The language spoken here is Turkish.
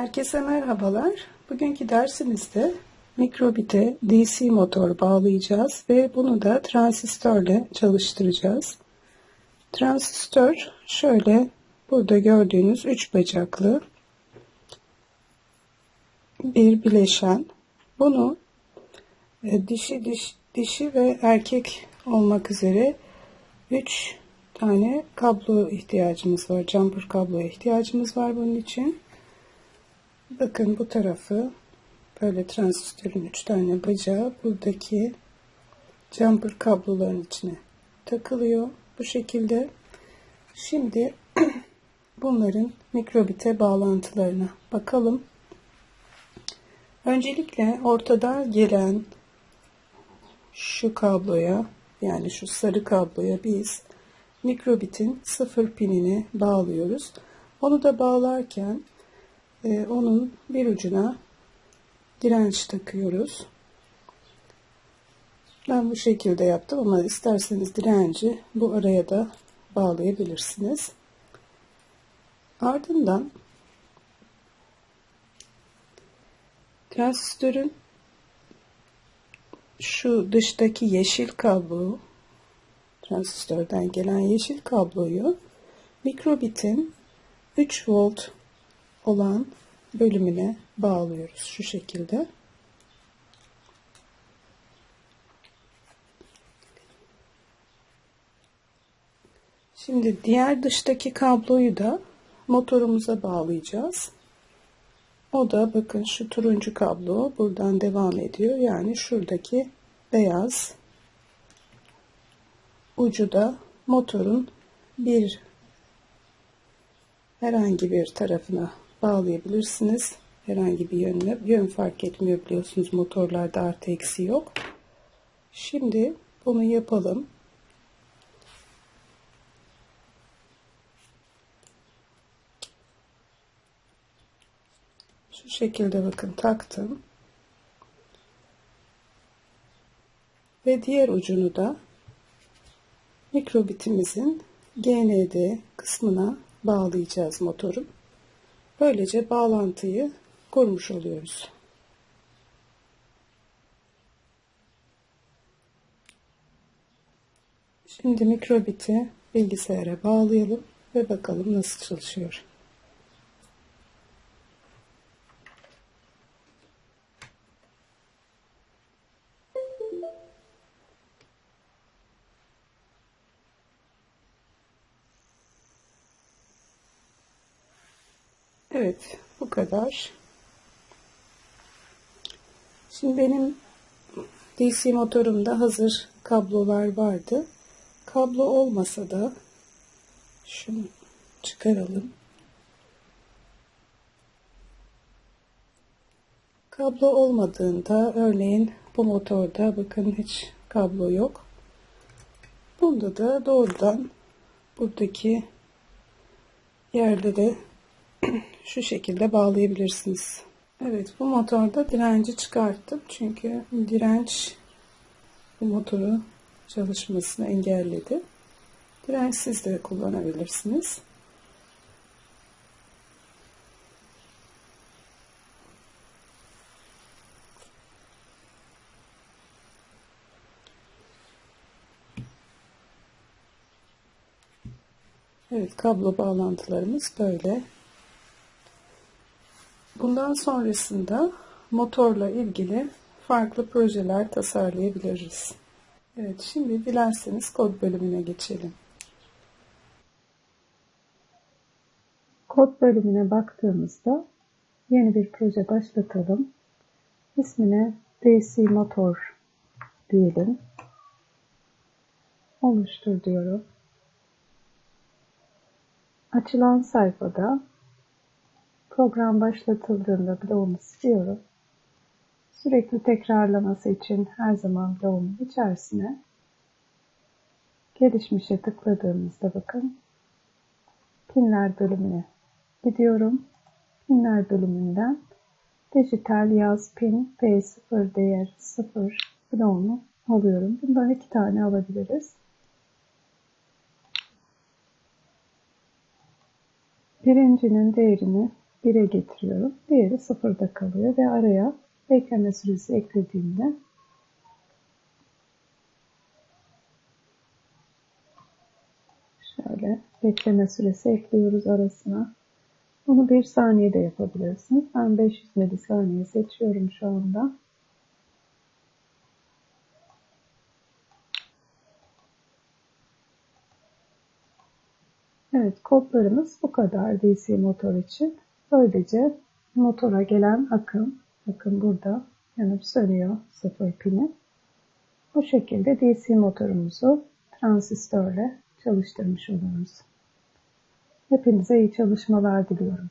Herkese merhabalar. Bugünkü dersimizde mikrobite DC motor bağlayacağız ve bunu da transistörle çalıştıracağız. Transistör şöyle burada gördüğünüz üç bacaklı bir bileşen. Bunu e, dişi diş, dişi ve erkek olmak üzere 3 tane kablo ihtiyacımız var. Jumper kabloya ihtiyacımız var bunun için. Bakın bu tarafı böyle transistörün 3 tane bacağı buradaki jumper kabloların içine takılıyor. Bu şekilde. Şimdi bunların mikrobite bağlantılarına bakalım. Öncelikle ortada gelen şu kabloya yani şu sarı kabloya biz mikrobitin sıfır pinini bağlıyoruz. Onu da bağlarken e, onun bir ucuna direnç takıyoruz. Ben bu şekilde yaptım ama isterseniz direnci bu araya da bağlayabilirsiniz. Ardından transistörün şu dıştaki yeşil kablo transistörden gelen yeşil kabloyu mikrobitin 3 volt olan bölümüne bağlıyoruz şu şekilde. Şimdi diğer dıştaki kabloyu da motorumuza bağlayacağız. O da bakın şu turuncu kablo buradan devam ediyor. Yani şuradaki beyaz ucu da motorun bir herhangi bir tarafına bağlayabilirsiniz. Herhangi bir yönle. Yön fark etmiyor biliyorsunuz motorlarda artı eksi yok. Şimdi bunu yapalım. Şu şekilde bakın taktım. Ve diğer ucunu da mikrobitimizin GND kısmına bağlayacağız motorun. Böylece bağlantıyı kurmuş oluyoruz. Şimdi mikrobiti bilgisayara bağlayalım ve bakalım nasıl çalışıyor. Evet bu kadar. Şimdi benim DC motorumda hazır kablolar vardı. Kablo olmasa da şunu çıkaralım. Kablo olmadığında örneğin bu motorda bakın hiç kablo yok. Bunda da doğrudan buradaki yerde de şu şekilde bağlayabilirsiniz. Evet bu motorda direnci çıkarttım. Çünkü direnç bu motoru çalışmasını engelledi. Dirençsiz de kullanabilirsiniz. Evet kablo bağlantılarımız böyle. Bundan sonrasında motorla ilgili farklı projeler tasarlayabiliriz. Evet şimdi dilerseniz kod bölümüne geçelim. Kod bölümüne baktığımızda yeni bir proje başlatalım. İsmine DC Motor diyelim. Oluştur diyorum. Açılan sayfada Program başlatıldığında bloğumu siliyorum. Sürekli tekrarlaması için her zaman bloğumun içerisine gelişmişe tıkladığımızda bakın pinler bölümüne gidiyorum. Pinler bölümünden dijital yaz pin P0 değer 0 bloğunu alıyorum. Bundan iki tane alabiliriz. Birincinin değerini 1'e getiriyorum. Diğeri 0'da kalıyor ve araya bekleme süresi eklediğimde şöyle bekleme süresi ekliyoruz arasına. Bunu 1 saniyede yapabilirsiniz. Ben 500 milisaniye seçiyorum şu anda. Evet kodlarımız bu kadar DC motor için. Böylece motora gelen akım, bakın burada yanıp sönüyor sıfır pini. Bu şekilde DC motorumuzu transistörle çalıştırmış oluyoruz. Hepinize iyi çalışmalar diliyorum.